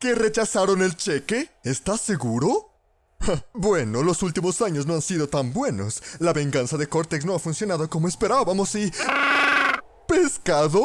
¿Que rechazaron el cheque? ¿Estás seguro? Bueno, los últimos años no han sido tan buenos. La venganza de Cortex no ha funcionado como esperábamos y... ¿Pescado?